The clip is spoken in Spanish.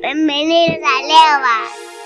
Bienvenidos a Leva.